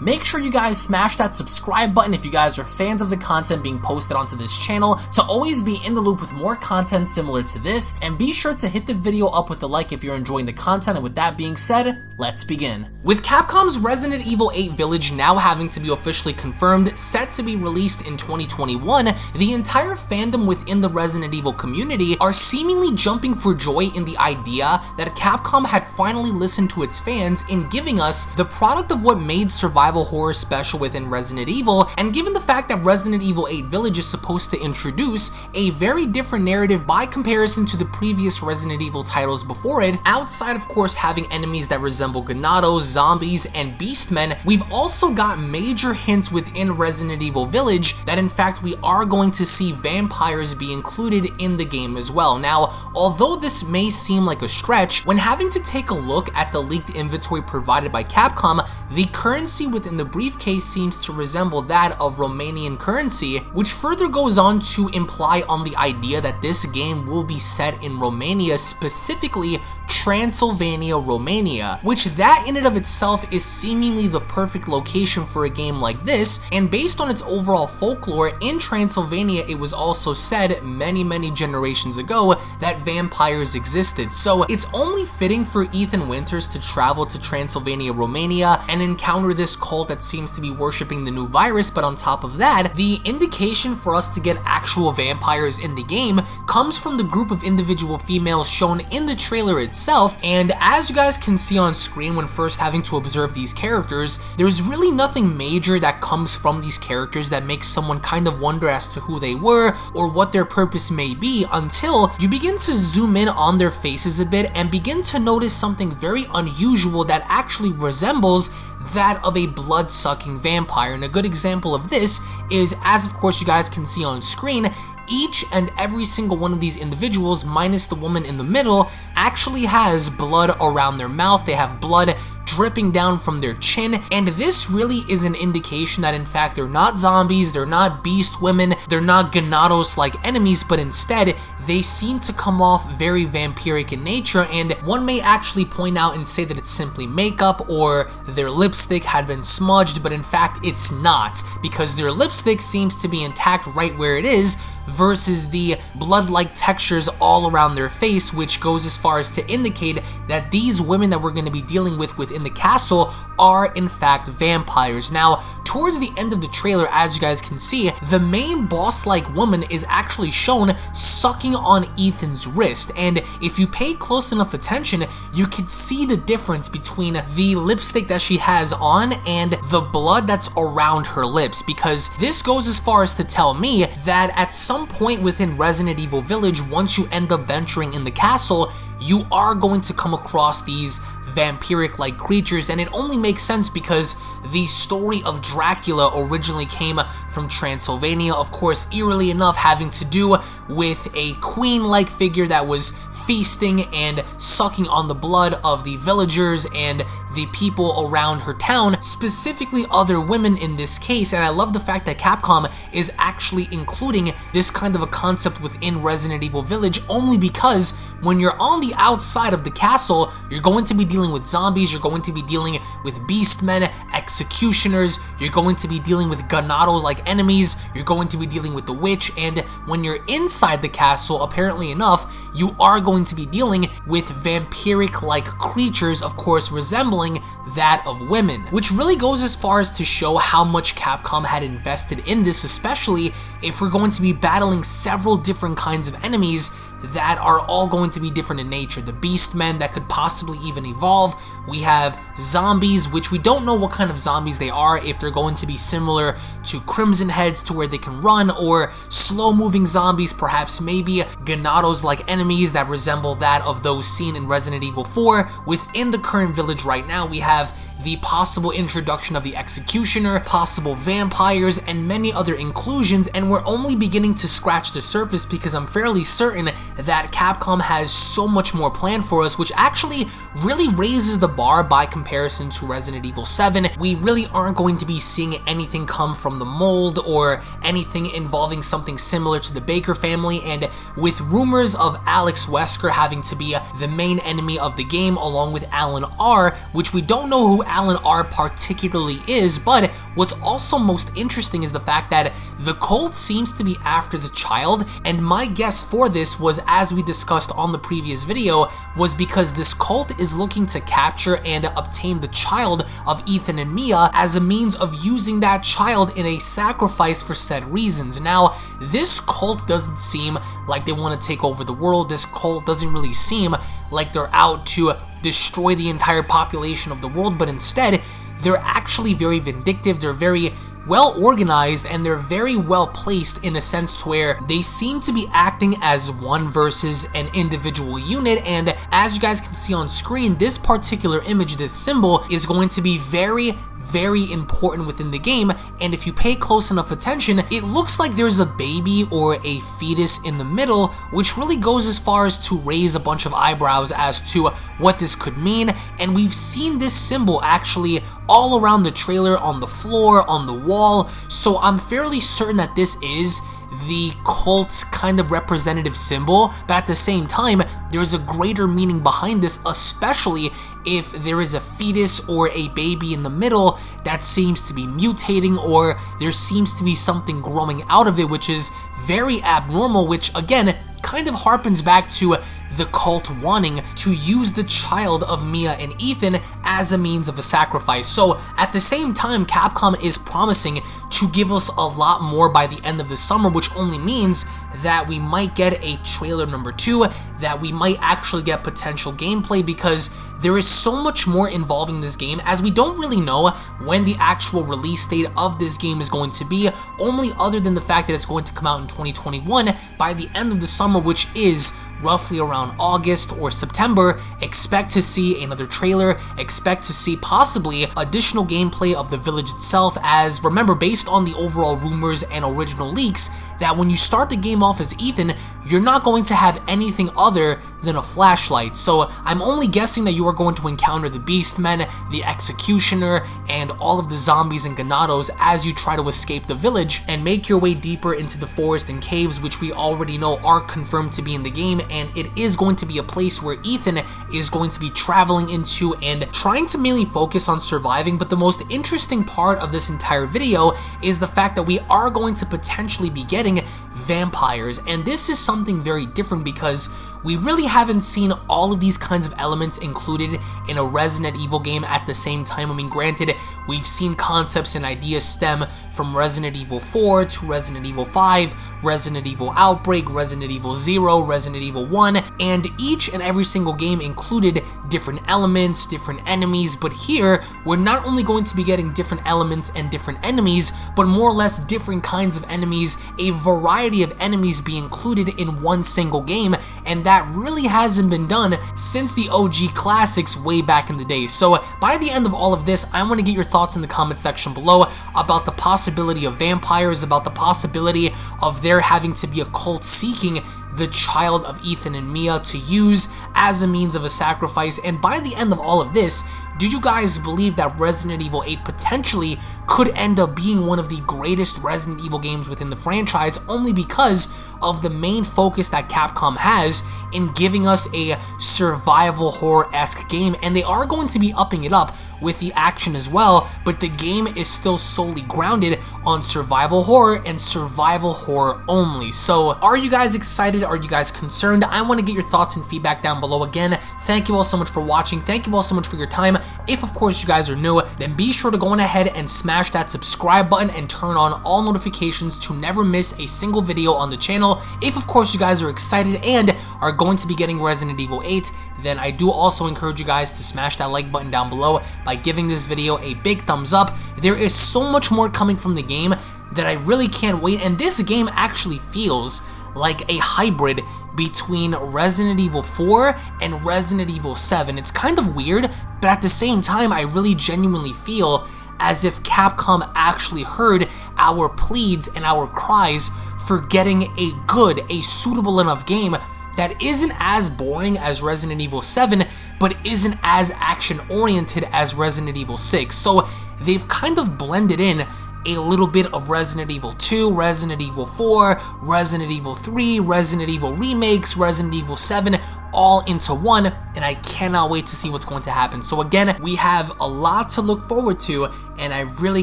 Make sure you guys smash that subscribe button if you guys are fans of the content being posted onto this channel to always be in the loop with more content similar to this, and be sure to hit the video up with a like if you're enjoying the content, and with that being said, let's begin. With Capcom's Resident Evil 8 Village now having to be officially confirmed, set to be released in 2021, the entire fandom within the Resident Evil community are seemingly jumping for joy in the idea that Capcom had finally listened to its fans in giving us the product of what made survival horror special within Resident Evil, and given the fact that Resident Evil 8 Village is supposed to introduce a very different narrative by comparison to the previous Resident Evil titles before it, outside of course having enemies that resemble Ganados, zombies, and beastmen, we've also got major hints within Resident Evil Village that in fact we are going to see vampires be included in the game as well. Now, although this may seem like a stretch, when having to take a look at the leaked inventory provided by Capcom, the currency within the briefcase seems to resemble that of Romanian currency, which further goes on to imply on the idea that this game will be set in Romania, specifically Transylvania, Romania, which that in and of itself is seemingly the perfect location for a game like this, and based on its overall folklore, in Transylvania it was also said many many generations ago that vampires existed, so it's only fitting for Ethan Winters to travel to Transylvania, Romania, and encounter this cult that seems to be worshipping the new virus, but on top of that, the indication for us to get actual vampires in the game comes from the group of individual females shown in the trailer itself itself, and as you guys can see on screen when first having to observe these characters, there's really nothing major that comes from these characters that makes someone kind of wonder as to who they were or what their purpose may be until you begin to zoom in on their faces a bit and begin to notice something very unusual that actually resembles that of a blood-sucking vampire. And a good example of this is, as of course you guys can see on screen, each and every single one of these individuals, minus the woman in the middle, actually has blood around their mouth. They have blood dripping down from their chin, and this really is an indication that in fact they're not zombies, they're not beast women, they're not Ganados-like enemies, but instead they seem to come off very vampiric in nature, and one may actually point out and say that it's simply makeup or their lipstick had been smudged, but in fact it's not, because their lipstick seems to be intact right where it is, versus the blood-like textures all around their face, which goes as far as to indicate that these women that we're going to be dealing with within the castle are in fact vampires. Now, towards the end of the trailer, as you guys can see, the main boss-like woman is actually shown sucking on Ethan's wrist, and if you pay close enough attention, you can see the difference between the lipstick that she has on and the blood that's around her lips, because this goes as far as to tell me that at some point within Resident Evil Village, once you end up venturing in the castle, you are going to come across these vampiric-like creatures, and it only makes sense because the story of Dracula originally came from Transylvania, of course, eerily enough having to do with a queen-like figure that was feasting and sucking on the blood of the villagers and the people around her town, specifically other women in this case, and I love the fact that Capcom is actually including this kind of a concept within Resident Evil Village only because when you're on the outside of the castle, you're going to be dealing with zombies, you're going to be dealing with beastmen, executioners, you're going to be dealing with Ganados-like enemies, you're going to be dealing with the witch, and when you're inside the castle, apparently enough, you are going to be dealing with vampiric-like creatures, of course resembling that of women, which really goes as far as to show how much Capcom had invested in this, especially if we're going to be battling several different kinds of enemies that are all going to be different in nature. The Beastmen that could possibly even evolve. We have zombies, which we don't know what kind of zombies they are, if they're going to be similar to Crimson Heads to where they can run, or slow-moving zombies, perhaps maybe Ganados-like enemies that resemble that of those seen in Resident Evil 4. Within the current village right now, we have the possible introduction of the Executioner, possible vampires, and many other inclusions, and we're only beginning to scratch the surface because I'm fairly certain that Capcom has so much more planned for us, which actually really raises the bar by comparison to Resident Evil 7. We really aren't going to be seeing anything come from the mold or anything involving something similar to the Baker family, and with rumors of Alex Wesker having to be the main enemy of the game along with Alan R, which we don't know who Alan R particularly is, but what's also most interesting is the fact that the cult seems to be after the child, and my guess for this was, as we discussed on the previous video, was because this cult is looking to capture and obtain the child of Ethan and Mia as a means of using that child in a sacrifice for said reasons. Now, this cult doesn't seem like they want to take over the world. This cult doesn't really seem like they're out to destroy the entire population of the world, but instead, they're actually very vindictive, they're very well organized, and they're very well placed in a sense to where they seem to be acting as one versus an individual unit, and as you guys can see on screen, this particular image, this symbol, is going to be very, very important within the game, and if you pay close enough attention, it looks like there's a baby or a fetus in the middle, which really goes as far as to raise a bunch of eyebrows as to what this could mean, and we've seen this symbol actually all around the trailer, on the floor, on the wall, so I'm fairly certain that this is the cult's kind of representative symbol, but at the same time, there's a greater meaning behind this, especially if there is a fetus or a baby in the middle that seems to be mutating or there seems to be something growing out of it, which is very abnormal, which again, kind of harpens back to the cult wanting to use the child of Mia and Ethan as a means of a sacrifice. So at the same time, Capcom is promising to give us a lot more by the end of the summer, which only means that we might get a trailer number two, that we might actually get potential gameplay because there is so much more involving this game as we don't really know when the actual release date of this game is going to be, only other than the fact that it's going to come out in 2021 by the end of the summer, which is roughly around August or September, expect to see another trailer, expect to see possibly additional gameplay of the village itself as, remember, based on the overall rumors and original leaks, that when you start the game off as Ethan, you're not going to have anything other than a flashlight. So I'm only guessing that you are going to encounter the Beastmen, the Executioner, and all of the zombies and Ganados as you try to escape the village and make your way deeper into the forest and caves, which we already know are confirmed to be in the game, and it is going to be a place where Ethan is going to be traveling into and trying to mainly focus on surviving, but the most interesting part of this entire video is the fact that we are going to potentially be getting vampires, and this is something very different because we really haven't seen all of these kinds of elements included in a Resident Evil game at the same time. I mean, granted, we've seen concepts and ideas stem from Resident Evil 4 to Resident Evil 5, Resident Evil Outbreak, Resident Evil 0, Resident Evil 1, and each and every single game included different elements, different enemies, but here, we're not only going to be getting different elements and different enemies, but more or less different kinds of enemies, a variety of enemies be included in one single game, and that really hasn't been done since the OG classics way back in the day. So by the end of all of this, I want to get your thoughts in the comment section below about the possibility of vampires, about the possibility of there having to be a cult seeking the child of Ethan and Mia to use as a means of a sacrifice. And by the end of all of this, do you guys believe that Resident Evil 8 potentially could end up being one of the greatest Resident Evil games within the franchise only because of the main focus that Capcom has in giving us a survival horror-esque game, and they are going to be upping it up with the action as well, but the game is still solely grounded on survival horror and survival horror only. So are you guys excited? Are you guys concerned? I want to get your thoughts and feedback down below again. Thank you all so much for watching. Thank you all so much for your time. If of course you guys are new, then be sure to go on ahead and smash that subscribe button and turn on all notifications to never miss a single video on the channel. If of course you guys are excited and are going to be getting Resident Evil 8, then I do also encourage you guys to smash that like button down below by giving this video a big thumbs up. There is so much more coming from the game that I really can't wait, and this game actually feels like a hybrid between Resident Evil 4 and Resident Evil 7. It's kind of weird, but at the same time, I really genuinely feel as if Capcom actually heard our pleads and our cries for getting a good, a suitable enough game that isn't as boring as Resident Evil 7, but isn't as action-oriented as Resident Evil 6. So they've kind of blended in a little bit of Resident Evil 2, Resident Evil 4, Resident Evil 3, Resident Evil remakes, Resident Evil 7, all into one, and I cannot wait to see what's going to happen. So again, we have a lot to look forward to, and I really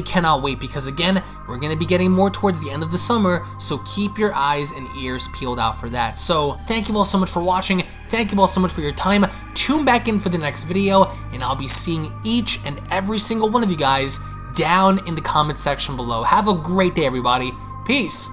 cannot wait because again, we're going to be getting more towards the end of the summer, so keep your eyes and ears peeled out for that. So thank you all so much for watching. Thank you all so much for your time. Tune back in for the next video, and I'll be seeing each and every single one of you guys down in the comment section below. Have a great day, everybody. Peace.